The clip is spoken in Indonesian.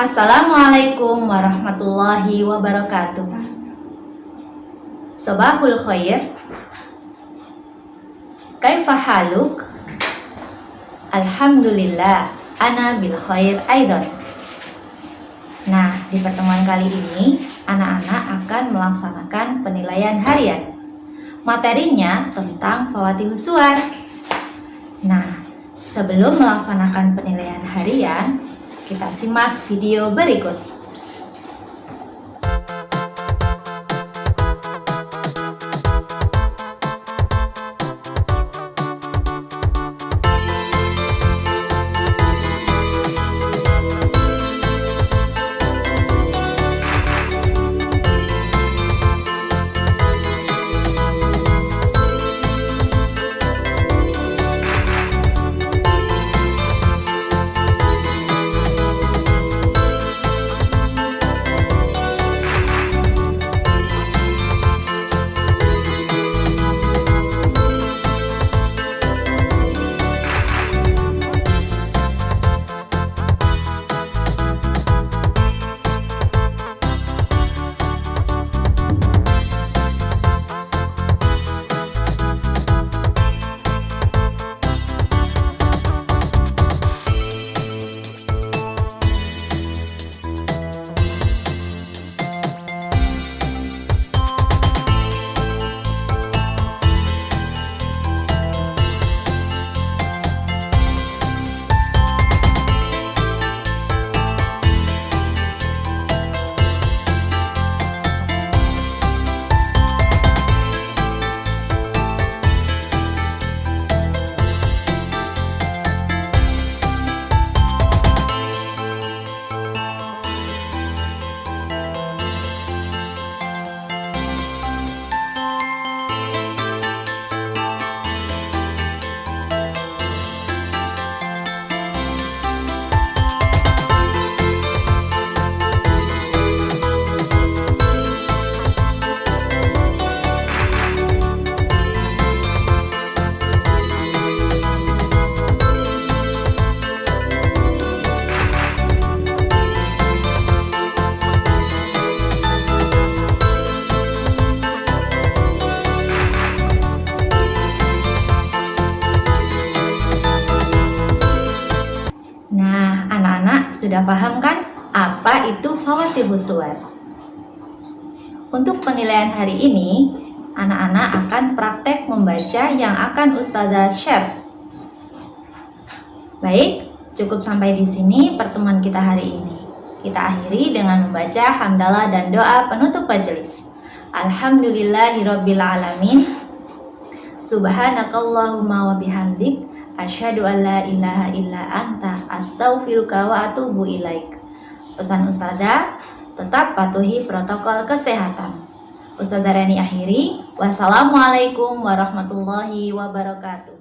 Assalamualaikum warahmatullahi wabarakatuh. Sabahul khair. Kaifa haluk? Alhamdulillah Ana bil khair aidon Nah, di pertemuan kali ini anak-anak akan melaksanakan penilaian harian. Materinya tentang fawatihus suar Nah, sebelum melaksanakan penilaian harian kita simak video berikut. Sudah paham kan apa itu fawatihus suwar? Untuk penilaian hari ini, anak-anak akan praktek membaca yang akan Ustazah share. Baik, cukup sampai di sini pertemuan kita hari ini. Kita akhiri dengan membaca hamdalah dan doa penutup majelis. Alhamdulillahirrabbilalamin Subhanakallahumma wa bihamdik Asyhadu an la ilaha illa anta astaghfiruka wa atubu ilaik. Pesan Ustazah, tetap patuhi protokol kesehatan. Ustazah Reni akhiri, wassalamualaikum warahmatullahi wabarakatuh.